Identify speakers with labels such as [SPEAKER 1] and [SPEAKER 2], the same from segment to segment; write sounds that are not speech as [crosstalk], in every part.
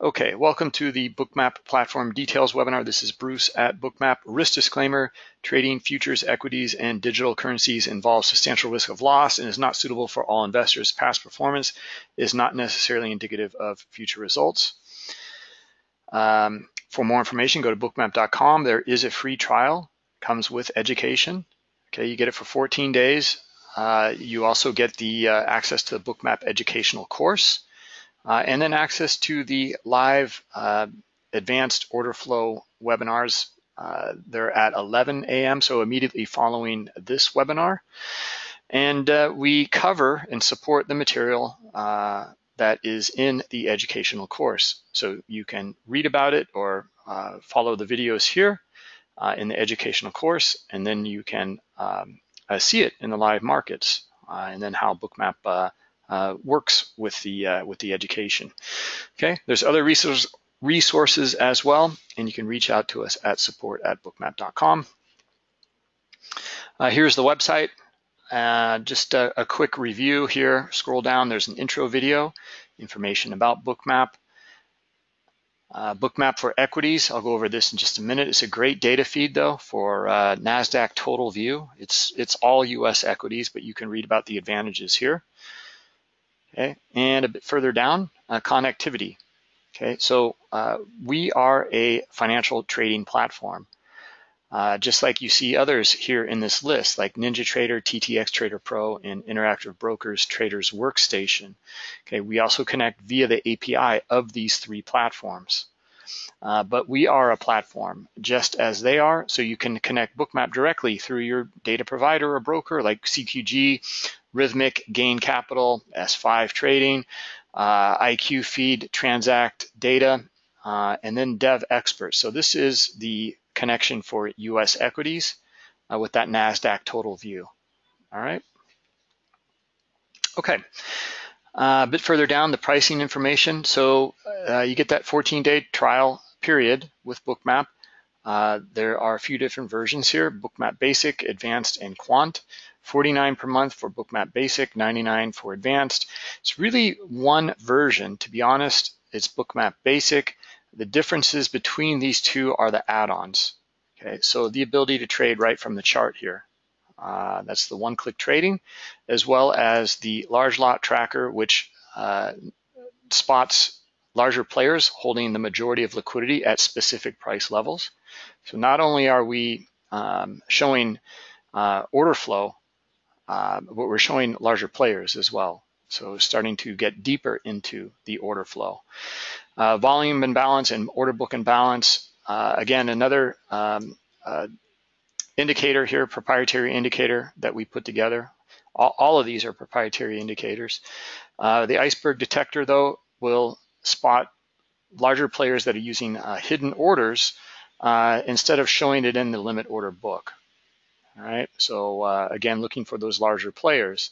[SPEAKER 1] Okay, welcome to the Bookmap Platform Details webinar. This is Bruce at Bookmap. Risk disclaimer, trading futures, equities, and digital currencies involves substantial risk of loss and is not suitable for all investors. Past performance is not necessarily indicative of future results. Um, for more information, go to bookmap.com. There is a free trial, comes with education. Okay, you get it for 14 days. Uh, you also get the uh, access to the Bookmap educational course. Uh, and then access to the live uh, advanced order flow webinars. Uh, they're at 11 a.m., so immediately following this webinar. And uh, we cover and support the material uh, that is in the educational course. So you can read about it or uh, follow the videos here in the educational course, and then you can um, see it in the live markets, and then how Bookmap uh, works with the uh, with the education. Okay, there's other resource, resources as well, and you can reach out to us at support at bookmap.com. Uh, here's the website. Uh, just a, a, quick review here. Scroll down, there's an intro video, information about Bookmap. Uh, Bookmap for equities, I'll go over this in just a minute. It's a great data feed though for uh, NASDAQ total view. It's, it's all US equities, but you can read about the advantages here. Okay, and a bit further down, uh, connectivity. Okay, so uh, we are a financial trading platform. Uh, just like you see others here in this list, like NinjaTrader, TTX Trader Pro, and Interactive Brokers Traders Workstation. Okay, we also connect via the API of these three platforms. Uh, but we are a platform just as they are, so you can connect Bookmap directly through your data provider or broker like CQG, Rithmic, Gain Capital, S5 Trading, uh, IQ Feed, Transact Data, uh, and then Dev Expert. So this is the connection for US equities uh, with that NASDAQ total view. All right. Okay. Uh, a bit further down, the pricing information. So uh, you get that 14-day trial period with Bookmap. Uh, there are a few different versions here, Bookmap Basic, Advanced, and Quant. 49 per month for Bookmap Basic, 99 for Advanced. It's really one version, to be honest. It's Bookmap Basic. The differences between these two are the add-ons. Okay, so the ability to trade right from the chart here. Uh, that's the one-click trading, as well as the large lot tracker, which uh, spots larger players holding the majority of liquidity at specific price levels. So not only are we um, showing uh, order flow uh, but we're showing larger players as well. So starting to get deeper into the order flow. Uh, volume and balance and order book and balance. Uh, again, another um, indicator here, proprietary indicator that we put together. All, all of these are proprietary indicators. Uh, the iceberg detector, though, will spot larger players that are using uh, hidden orders instead of showing it in the limit order book. All right, so uh, again, looking for those larger players.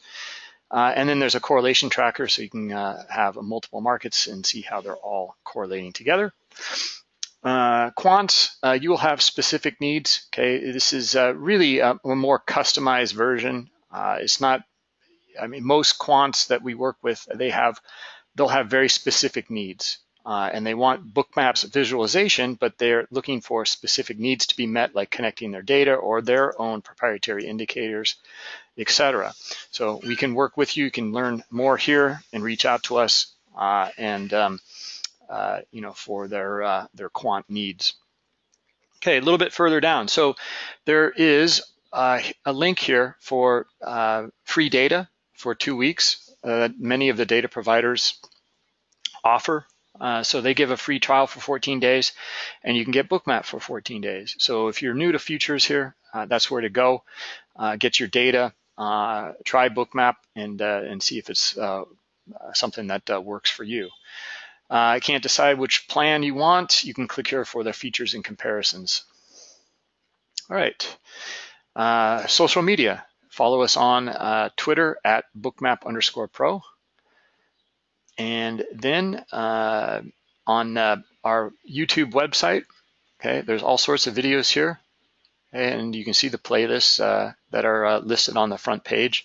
[SPEAKER 1] Uh, and then there's a correlation tracker, so you can uh, have multiple markets and see how they're all correlating together. Uh, quants, uh, you will have specific needs. Okay, this is uh, really a, a, more customized version. it's not, I mean, most quants that we work with, they have, they'll have very specific needs uh, and they want bookmaps visualization, but they're looking for specific needs to be met, like connecting their data or their own proprietary indicators, etc. So we can work with you. You can learn more here and reach out to us, uh, and um, uh, you know for their uh, their quant needs. Okay, a little bit further down. So there is uh, a link here for uh, free data for two weeks. That many of the data providers offer uh, so they give a free trial for 14 days and you can get Bookmap for 14 days. So if you're new to futures here, uh, that's where to go. Uh, get your data, uh, try Bookmap and, uh, and see if it's something that works for you. I can't decide which plan you want. You can click here for the features and comparisons. All right, social media. Follow us on Twitter at bookmap underscore pro. And then uh, on uh, our YouTube website, okay, there's all sorts of videos here. And you can see the playlists uh, that are uh, listed on the front page.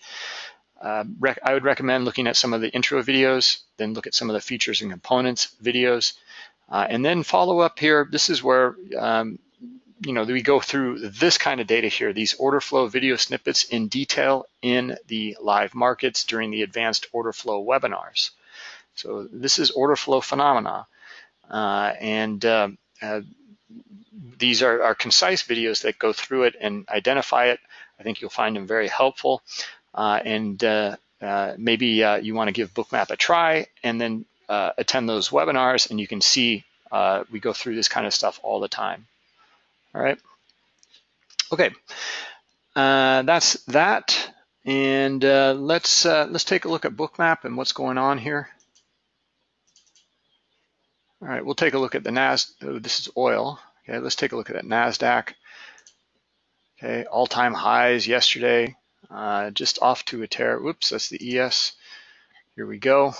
[SPEAKER 1] Uh, I would recommend looking at some of the intro videos, then look at some of the features and components videos, uh, and then follow up here. This is where um, you know we go through this kind of data here, these order flow video snippets in detail in the live markets during the advanced order flow webinars. So this is order flow phenomena, uh, and uh, uh, these are, are concise videos that go through it and identify it. I think you'll find them very helpful. Uh, and uh, uh, maybe you want to give Bookmap a try and then attend those webinars and you can see we go through this kind of stuff all the time. All right. Okay, that's that. And let's let's take a look at Bookmap and what's going on here. All right, we'll take a look at the NAS. Oh, this is oil. Okay, let's take a look at that NASDAQ. Okay, all-time highs yesterday, uh, just off to a tear. Whoops, that's the ES. Here we go.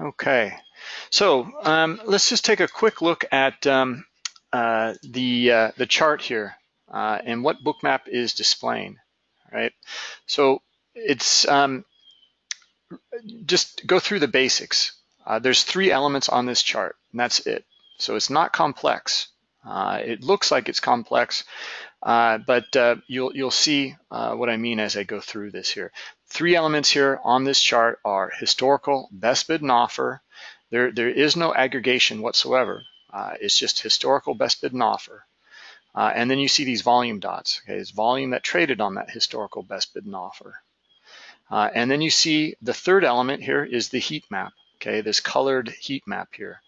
[SPEAKER 1] Okay, so um, let's just take a quick look at um, uh, the uh, the chart here uh, and what Bookmap is displaying. Right, so it's um, just go through the basics. Uh, there's three elements on this chart, and that's it. So it's not complex. Uh, it looks like it's complex, uh, but uh, you'll you'll see uh, what I mean as I go through this here. Three elements here on this chart are historical, best bid and offer. There there is no aggregation whatsoever. Uh, it's just historical, best bid and offer. and then you see these volume dots. Okay, it's volume that traded on that historical best bid and offer. and then you see the third element here is the heat map okay, this colored heat map here.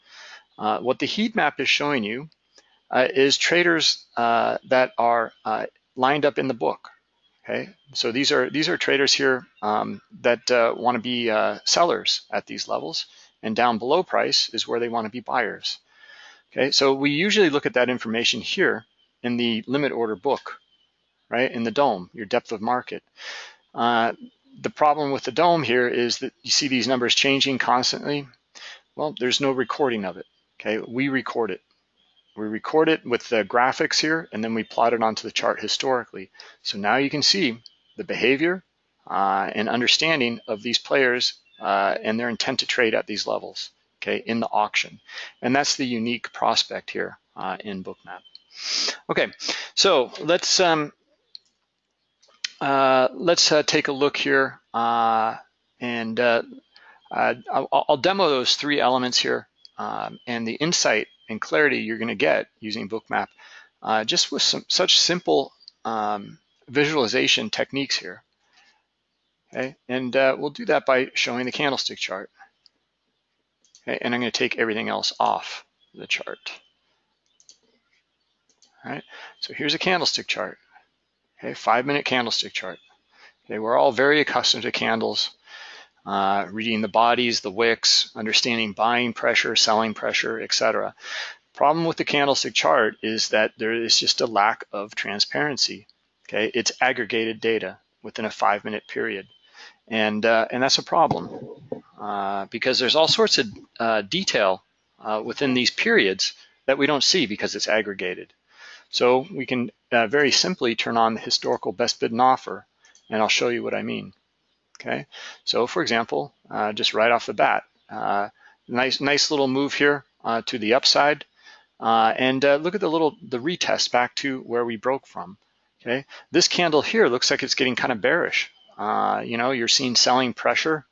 [SPEAKER 1] Uh, what the heat map is showing you uh, is traders uh, that are uh, lined up in the book, okay? So these are, these are traders here um, that uh, wanna be uh, sellers at these levels, and down below price is where they wanna be buyers. Okay, so we usually look at that information here in the limit order book, right, in the dome, your depth of market. Uh, the problem with the dome here is that you see these numbers changing constantly. Well, there's no recording of it, okay? We record it. We record it with the graphics here, and then we plot it onto the chart historically. So now you can see the behavior uh, and understanding of these players uh, and their intent to trade at these levels, okay, in the auction. And that's the unique prospect here uh, in Bookmap. Okay, so let's um, uh, let's uh, take a look here uh, and I'll, I'll, demo those three elements here um, and the insight and clarity you're going to get using Bookmap just with some such simple um, visualization techniques here. Okay, and we'll do that by showing the candlestick chart. Okay, and I'm going to take everything else off the chart. All right, so here's a candlestick chart. Okay, five minute candlestick chart. Okay, we're all very accustomed to candles, uh, reading the bodies, the wicks, understanding buying pressure, selling pressure, etc. Problem with the candlestick chart is that there is just a lack of transparency. Okay, it's aggregated data within a five minute period. And, uh, and that's a problem uh, because there's all sorts of uh, detail uh, within these periods that we don't see because it's aggregated. So we can uh, very simply turn on the historical best bid and offer, and I'll show you what I mean. Okay, so for example, uh, just right off the bat, uh, nice nice little move here uh, to the upside, uh, and uh, look at the little the retest back to where we broke from. Okay, this candle here looks like it's getting kind of bearish. you know, you're seeing selling pressure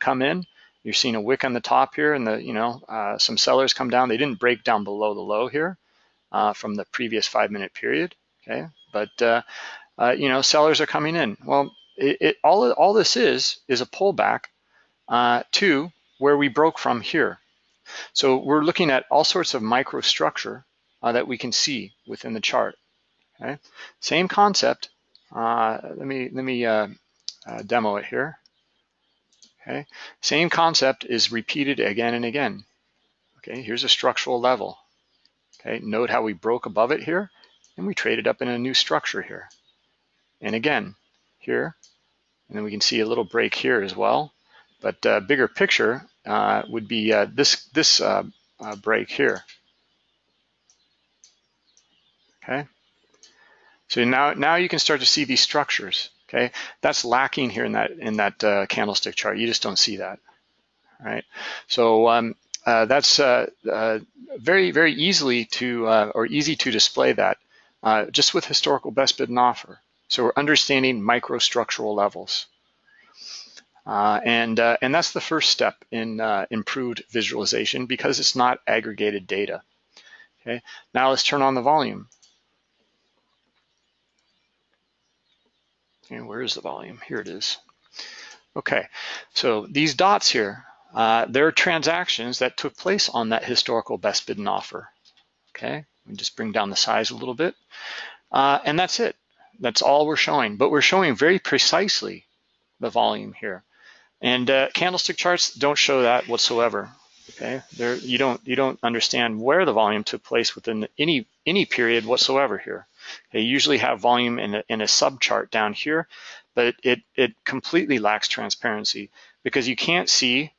[SPEAKER 1] come in. You're seeing a wick on the top here, and the you know some sellers come down. They didn't break down below the low here uh, from the previous five minute period. Okay, but uh, uh, you know sellers are coming in. Well, it, it, all all this is is a pullback uh, to where we broke from here. So we're looking at all sorts of microstructure uh, that we can see within the chart. Okay, same concept. Uh, let me let me demo it here. Okay, same concept is repeated again and again. Okay, here's a structural level. Okay, note how we broke above it here and we traded up in a new structure here. And again, here, and then we can see a little break here as well. But uh, bigger picture uh, would be uh, this, this uh, uh, break here. Okay, So now, now you can start to see these structures, okay? That's lacking here in that, in that uh, candlestick chart. You just don't see that, right? So um, that's very, very easily to, or easy to display that just with historical best bid and offer. So we're understanding microstructural levels. Uh, and, uh, and that's the first step in uh, improved visualization because it's not aggregated data. Okay, now let's turn on the volume. And where is the volume? Here it is. Okay, so these dots here, uh, they're transactions that took place on that historical best bid and offer. Okay, me just bring down the size a little bit. Uh, and that's it. That's all we're showing. But we're showing very precisely the volume here. And uh, candlestick charts don't show that whatsoever. Okay, there you don't you don't understand where the volume took place within any any period whatsoever here. They usually have volume in a, in a subchart down here, but it it completely lacks transparency because you can't see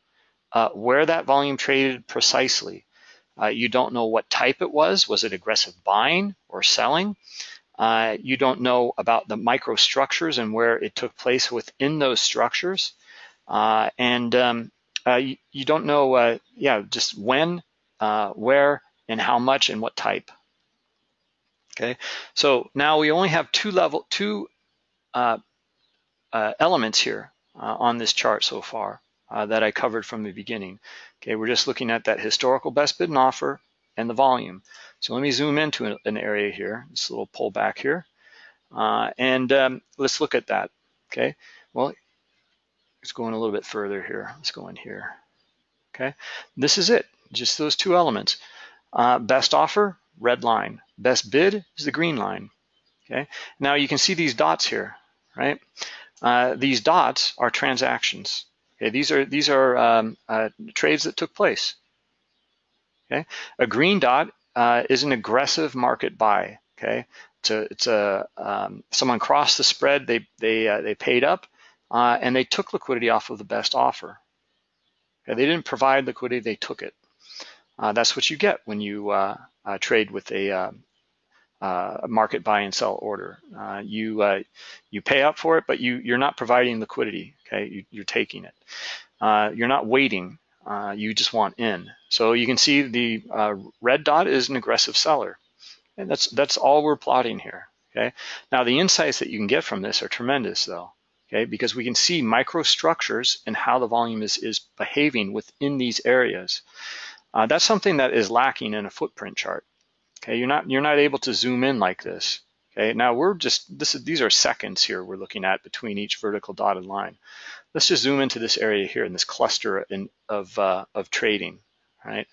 [SPEAKER 1] uh, where that volume traded precisely. Uh, you don't know what type it was. Was it aggressive buying or selling? Uh, you don't know about the microstructures and where it took place within those structures. Uh, and um, uh, you, you, don't know, uh, yeah, just when, uh, where, and how much and what type. Okay, so now we only have two level, two uh, elements here on this chart so far that I covered from the beginning. Okay, we're just looking at that historical best bid and offer and the volume. So let me zoom into an area here, this little pullback here, and um, let's look at that. Okay, well, it's going a little bit further here. Let's go in here. Okay, this is it, just those two elements. Uh, best offer, red line. Best bid is the green line. Okay, now you can see these dots here, right? Uh, these dots are transactions. Okay, these are these are um, uh, trades that took place. Okay, a green dot uh, is an aggressive market buy. Okay, it's a, it's a um, someone crossed the spread. They they uh, they paid up uh, and they took liquidity off of the best offer. Okay, they didn't provide liquidity, they took it. Uh, that's what you get when you uh, uh trade with a, uh, a, market buy and sell order. you you pay up for it, but you you're not providing liquidity. Okay, you, are taking it. you're not waiting. You just want in. So you can see the red dot is an aggressive seller, and that's that's all we're plotting here. Okay. Now the insights that you can get from this are tremendous, though okay? Because we can see microstructures and how the volume is, is behaving within these areas. Uh, that's something that is lacking in a footprint chart, okay? You're not, you're not able to zoom in like this, okay? Now we're just, this is, these are seconds here we're looking at between each vertical dotted line. Let's just zoom into this area here in this cluster in, of, uh, of trading, right?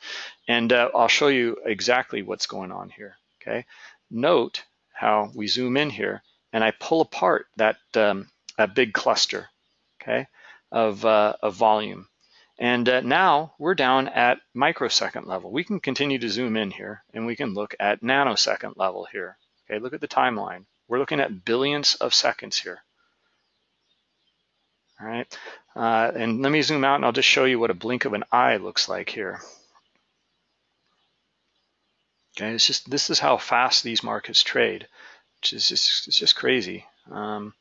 [SPEAKER 1] And uh, I'll show you exactly what's going on here, okay? Note how we zoom in here and I pull apart that, um, a big cluster, okay, of, uh, of volume. And uh, now we're down at microsecond level. We can continue to zoom in here and we can look at nanosecond level here. Okay, look at the timeline. We're looking at billions of seconds here. All right, uh, and let me zoom out and I'll just show you what a blink of an eye looks like here. Okay, it's just this is how fast these markets trade, which is just it's just crazy. Um,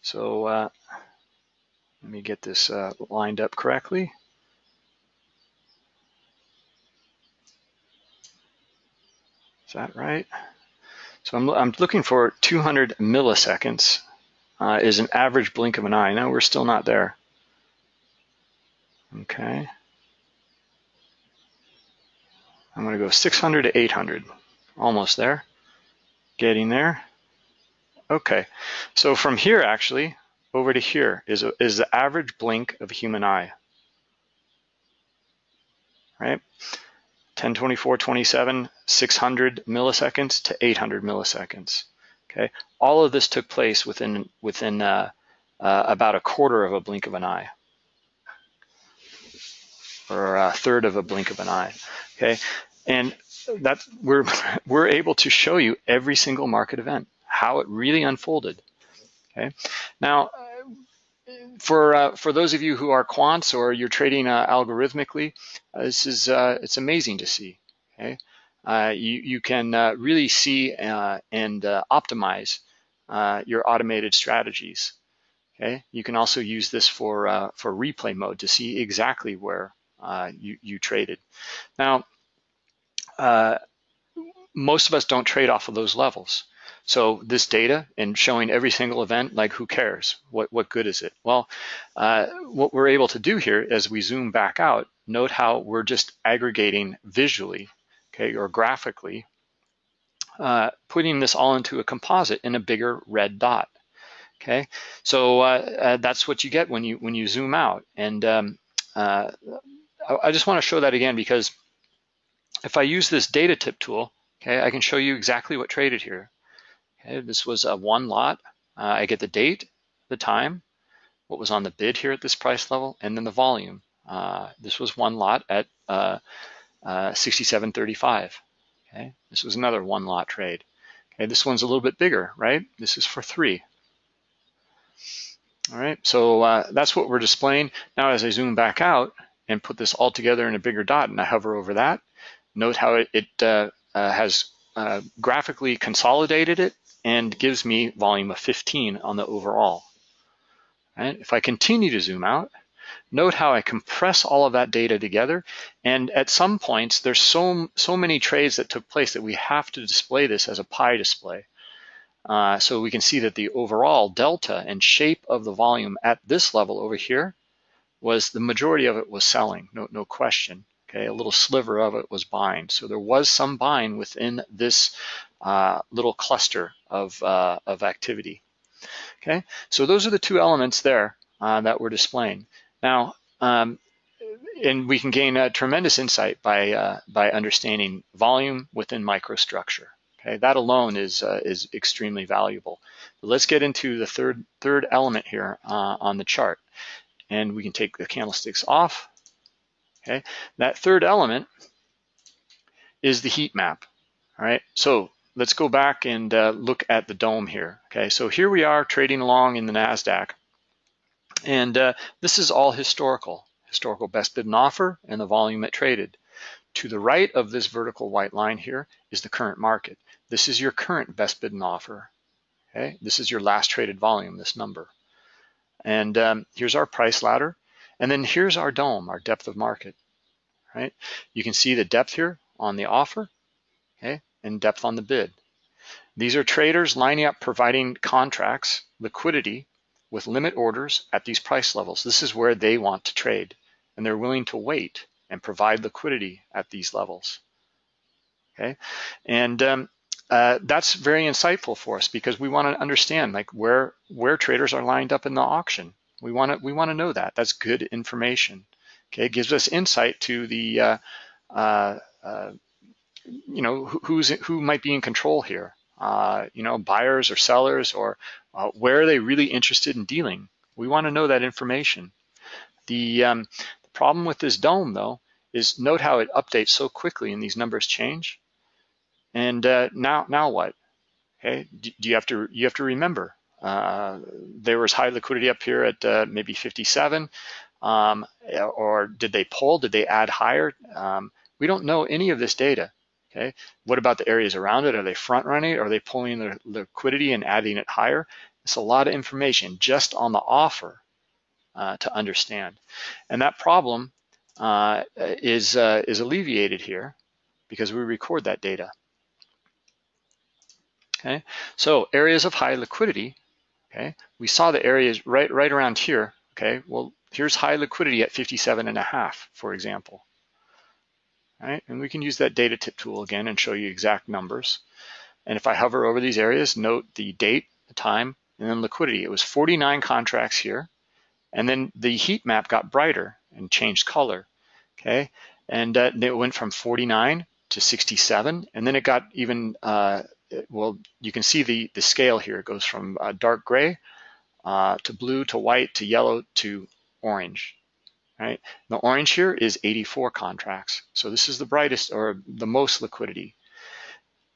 [SPEAKER 1] so uh, let me get this uh, lined up correctly. Is that right? So I'm, I'm looking for 200 milliseconds uh, is an average blink of an eye. No, we're still not there. Okay. I'm going to go 600 to 800. Almost there. Getting there. Okay, so from here actually over to here is, is the average blink of a human eye, right? 10, 24, 27, 600 milliseconds to 800 milliseconds. Okay, all of this took place within within uh, uh, about a quarter of a blink of an eye, or a third of a blink of an eye. Okay, and that we're [laughs] we're able to show you every single market event how it really unfolded. Okay. Now, for uh, for those of you who are quants or you're trading uh, algorithmically, uh, this is uh, it's amazing to see. Okay. Uh, you, you can uh, really see uh, and uh, optimize uh, your automated strategies. Okay, you can also use this for uh, for replay mode to see exactly where you, you traded. Now, most of us don't trade off of those levels. So this data and showing every single event, like who cares? What, what good is it? Well, uh, what we're able to do here as we zoom back out, note how we're just aggregating visually, okay, or graphically, uh, putting this all into a composite in a bigger red dot. Okay, so uh, uh that's what you get when you when you zoom out. And um, uh, I just want to show that again because if I use this data tip tool, okay, I can show you exactly what traded here. Okay, this was a one lot. Uh, I get the date, the time, what was on the bid here at this price level, and then the volume. Uh, this was one lot at uh, uh 67.35. Okay, this was another one lot trade. Okay, this one's a little bit bigger, right? This is for three. All right, so uh, that's what we're displaying. Now as I zoom back out and put this all together in a bigger dot and I hover over that, note how it, it uh, has graphically consolidated it and gives me volume of 15 on the overall. Right? If I continue to zoom out, note how I compress all of that data together. And at some points, there's so, so many trades that took place that we have to display this as a pie display. Uh, so we can see that the overall delta and shape of the volume at this level over here was the majority of it was selling, no, no question. Okay, a little sliver of it was buying. So there was some buying within this uh, little cluster of, uh, of activity. Okay, so those are the two elements there uh, that we're displaying. Now, um, and we can gain a tremendous insight by, uh, by understanding volume within microstructure. Okay, that alone is, uh, is extremely valuable. But let's get into the third, third element here uh, on the chart. And we can take the candlesticks off. Okay, that third element is the heat map. All right, so let's go back and uh, look at the dome here. Okay, so here we are trading along in the NASDAQ. And uh, this is all historical, historical best bid and offer and the volume it traded. To the right of this vertical white line here is the current market. This is your current best bid and offer. Okay, this is your last traded volume, this number. And um, here's our price ladder. And then here's our dome, our depth of market, right? You can see the depth here on the offer, okay? and depth on the bid. These are traders lining up providing contracts, liquidity, with limit orders at these price levels. This is where they want to trade, and they're willing to wait and provide liquidity at these levels. Okay, and um, uh, that's very insightful for us because we want to understand like where where traders are lined up in the auction. We want to we want to know that. That's good information. Okay, it gives us insight to the uh, uh, uh you know, who's who might be in control here. Uh, you know, buyers or sellers, or uh, where are they really interested in dealing? We want to know that information. The, um, the problem with this dome, though, is note how it updates so quickly and these numbers change. And uh, now, now what? Okay, do, do, you have to you have to remember uh, there was high liquidity up here at uh, maybe 57, um, or did they pull? Did they add higher? Um, we don't know any of this data. Okay, what about the areas around it? Are they front running? Are they pulling the liquidity and adding it higher? It's a lot of information just on the offer uh, to understand. And that problem uh, is, uh, is alleviated here because we record that data. Okay, so areas of high liquidity, okay, we saw the areas right, right around here, okay, well, here's high liquidity at 57 and a half, for example right? And we can use that data tip tool again and show you exact numbers. And if I hover over these areas, note the date, the time, and then liquidity. It was 49 contracts here. And then the heat map got brighter and changed color, okay? And uh, it went from 49 to 67. And then it got even, uh, well, you can see the, the scale here. It goes from uh, dark gray uh, to blue to white to yellow to orange right? The orange here is 84 contracts. So this is the brightest or the most liquidity.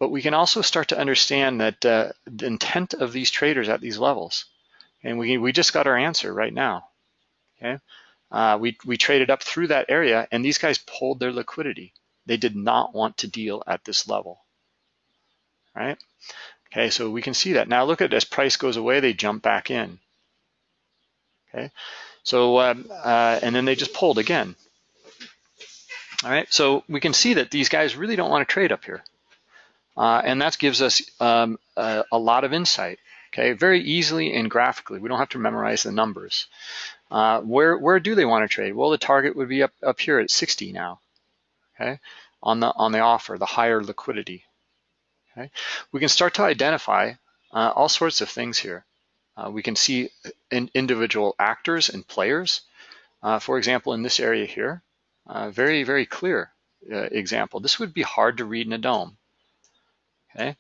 [SPEAKER 1] But we can also start to understand that uh, the intent of these traders at these levels. And we, we just got our answer right now, okay? Uh, we, we traded up through that area and these guys pulled their liquidity, they did not want to deal at this level, right? Okay, so we can see that. Now look at as price goes away, they jump back in. Okay, so, um, uh, and then they just pulled again. All right, so we can see that these guys really don't want to trade up here. Uh, and that gives us um, a, a, lot of insight, okay? Very easily and graphically. We don't have to memorize the numbers. Uh, where, where do they want to trade? Well, the target would be up, up here at 60 now, okay? On the, on the offer, the higher liquidity, okay? We can start to identify uh, all sorts of things here. Uh, we can see in individual actors and players. Uh, for example, in this area here, uh, very, very clear example. This would be hard to read in a dome. Okay.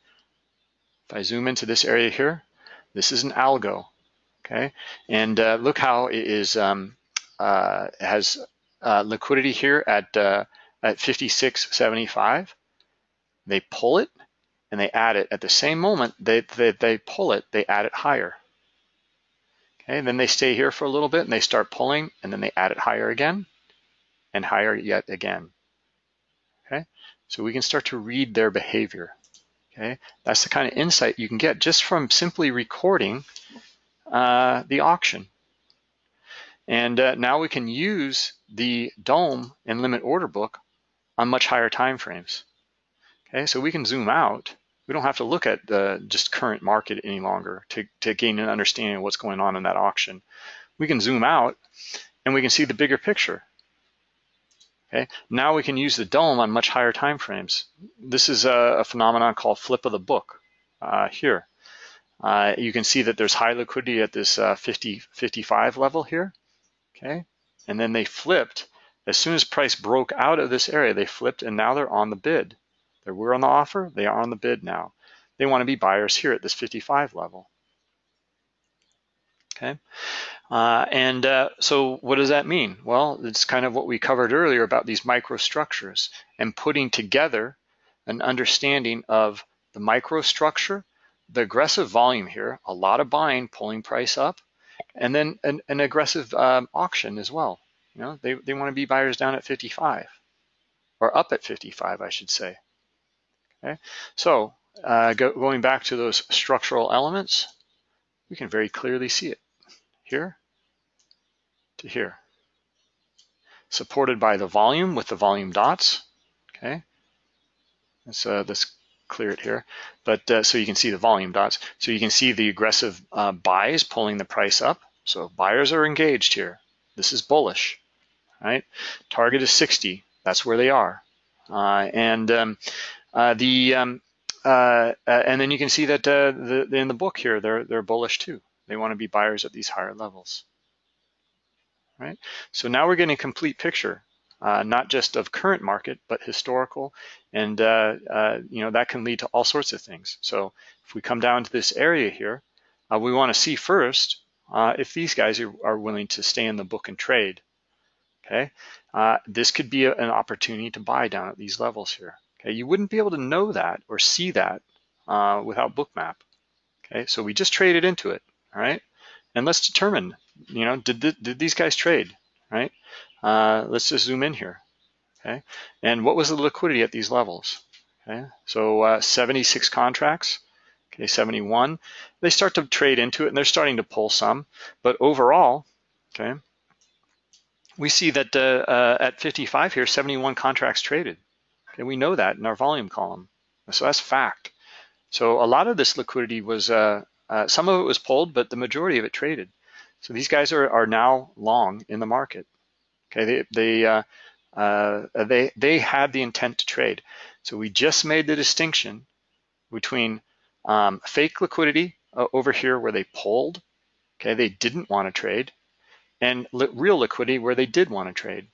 [SPEAKER 1] If I zoom into this area here, this is an algo. Okay. And look how it is um, has liquidity here at at 56.75. They pull it and they add it at the same moment they, they, they pull it, they add it higher. Okay, and then they stay here for a little bit and they start pulling and then they add it higher again and higher yet again. Okay, so we can start to read their behavior. Okay, that's the kind of insight you can get just from simply recording uh, the auction. And uh, now we can use the dome and limit order book on much higher time frames. Okay, so we can zoom out. We don't have to look at the just current market any longer to, to gain an understanding of what's going on in that auction. We can zoom out and we can see the bigger picture. Okay, now we can use the dome on much higher time frames. This is a, a phenomenon called flip of the book uh, here. Uh, you can see that there's high liquidity at this uh, 50, 55 level here. Okay, and then they flipped as soon as price broke out of this area. They flipped and now they're on the bid. They were on the offer. They are on the bid now. They want to be buyers here at this 55 level. Okay. Uh, and uh, so what does that mean? Well, it's kind of what we covered earlier about these microstructures and putting together an understanding of the microstructure, the aggressive volume here, a lot of buying, pulling price up, and then an, an aggressive um, auction as well. You know, they, they want to be buyers down at 55 or up at 55, I should say. Okay, so uh, go, going back to those structural elements, we can very clearly see it here to here. Supported by the volume with the volume dots, okay? Let's, uh, let's clear it here. But uh, so you can see the volume dots. So you can see the aggressive uh, buys pulling the price up. So buyers are engaged here. This is bullish, right? Target is 60. That's where they are. Uh, and um, the um, uh, and then you can see that the, in the book here, they're they're bullish too. They want to be buyers at these higher levels. Right? So now we're getting a complete picture, uh, not just of current market, but historical, and uh, uh, you know that can lead to all sorts of things. So if we come down to this area here, uh, we want to see first uh, if these guys are, are, willing to stay in the book and trade. Okay, uh, this could be a, an opportunity to buy down at these levels here. Okay, you wouldn't be able to know that or see that without Bookmap. Okay, so we just traded into it all right? And let's determine, you know, did, th did these guys trade, right? Uh, let's just zoom in here, okay? And what was the liquidity at these levels, okay? So uh, 76 contracts, okay, 71. They start to trade into it and they're starting to pull some, but overall, okay, we see that uh, uh at 55 here, 71 contracts traded. Okay, we know that in our volume column. So that's fact. So a lot of this liquidity was uh, uh, some of it was pulled, but the majority of it traded. So these guys are, are now long in the market. Okay, they they uh, uh, they they had the intent to trade. So we just made the distinction between um, fake liquidity uh, over here where they pulled. Okay, they didn't want to trade, and li real liquidity where they did want to trade.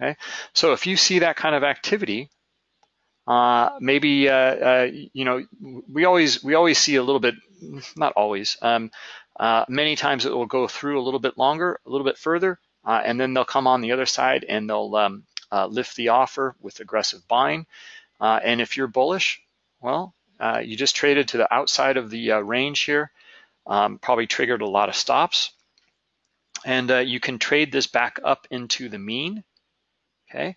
[SPEAKER 1] Okay, so if you see that kind of activity, uh, maybe uh, uh, you know we always we always see a little bit, not always. Um, uh, many times it will go through a little bit longer, a little bit further, uh, and then they'll come on the other side and they'll um, lift the offer with aggressive buying. and if you're bullish, well, you just traded to the outside of the range here, um, probably triggered a lot of stops, and you can trade this back up into the mean. Okay,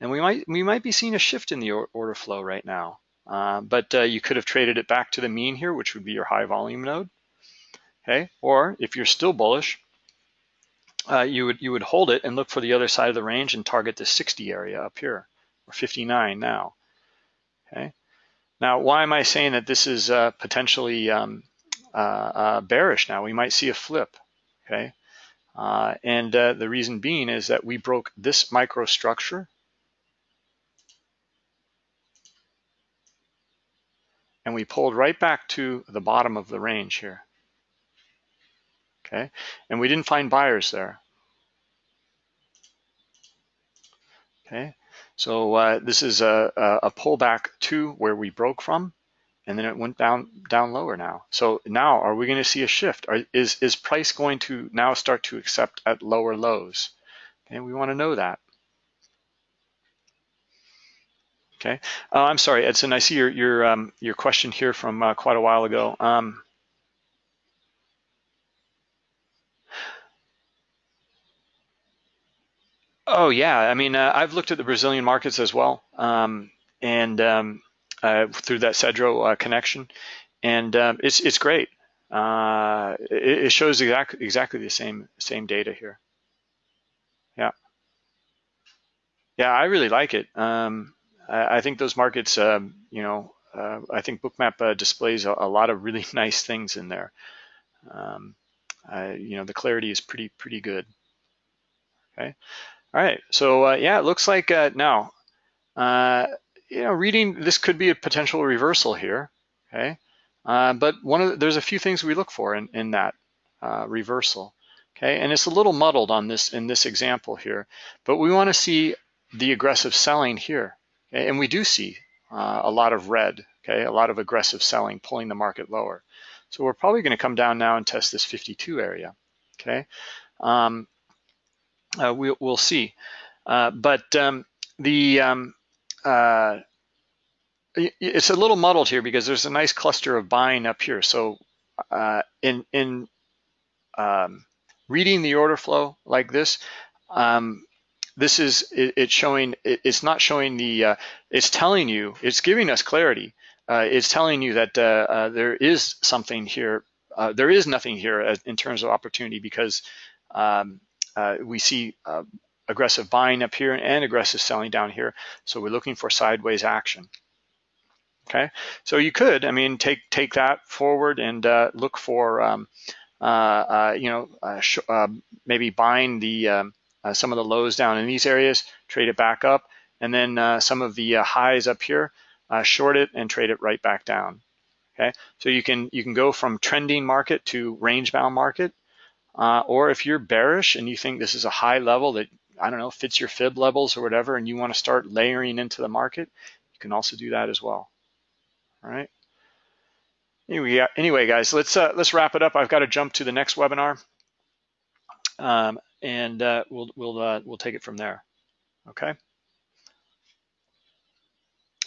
[SPEAKER 1] And we might we might be seeing a shift in the order flow right now. Uh, but uh, you could have traded it back to the mean here, which would be your high volume node. Okay, or if you're still bullish, uh, you would you would hold it and look for the other side of the range and target the 60 area up here, or 59 now. Okay. Now, why am I saying that this is uh, potentially um, uh, uh, bearish now? We might see a flip. Okay. And the reason being is that we broke this microstructure and we pulled right back to the bottom of the range here. Okay, and we didn't find buyers there. Okay, so uh, this is a, a pullback to where we broke from, and then it went down down lower now. So now, are we going to see a shift? Are, is is price going to now start to accept at lower lows? And we want to know that. Okay, uh, I'm sorry, Edson. I see your your um, your question here from uh, quite a while ago. Um, oh yeah, I mean uh, I've looked at the Brazilian markets as well, um, and um, uh, through that Cedro uh, connection, and um, it's it's great. Uh, it, it, shows exactly exactly the same same data here. Yeah, yeah, I really like it. Um, I think those markets, um, you know, uh, I think Bookmap uh, displays a, a, lot of really [laughs] nice things in there. Um, you know, the clarity is pretty pretty good. Okay, all right. So uh, yeah, it looks like now, you know, reading this could be a potential reversal here. Okay, uh, but one of the, there's a few things we look for in in that reversal. Okay, and it's a little muddled on this in this example here, but we want to see the aggressive selling here. And we do see uh, a lot of red, okay, a lot of aggressive selling pulling the market lower. So we're probably going to come down now and test this 52 area, okay? Um, uh, we, will see. Uh, but um, the um, uh, it's a little muddled here because there's a nice cluster of buying up here. So uh, in in um, reading the order flow like this, um, this is it, it's showing it, it's not showing the uh, it's telling you it's giving us clarity uh, it's telling you that uh, uh there is something here uh, there is nothing here in terms of opportunity because um, we see aggressive buying up here and aggressive selling down here. So we're looking for sideways action. Okay? So you could I mean take take that forward and look for um, you know maybe buying the um, uh, some of the lows down in these areas, trade it back up, and then uh, some of the uh, highs up here, uh, short it and trade it right back down. Okay, so you can you can go from trending market to range bound market, uh, or if you're bearish and you think this is a high level that I don't know fits your fib levels or whatever, and you want to start layering into the market, you can also do that as well. All right. Anyway, anyway, guys, let's uh, let's wrap it up. I've got to jump to the next webinar. Um, and uh, we'll we'll uh, we'll take it from there. Okay.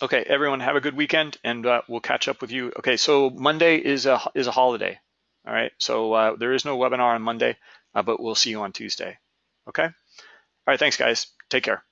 [SPEAKER 1] Okay, everyone, have a good weekend, and uh, we'll catch up with you. Okay, so Monday is a is a holiday. All right, so uh, there is no webinar on Monday, uh, but we'll see you on Tuesday. Okay. All right, thanks, guys. Take care.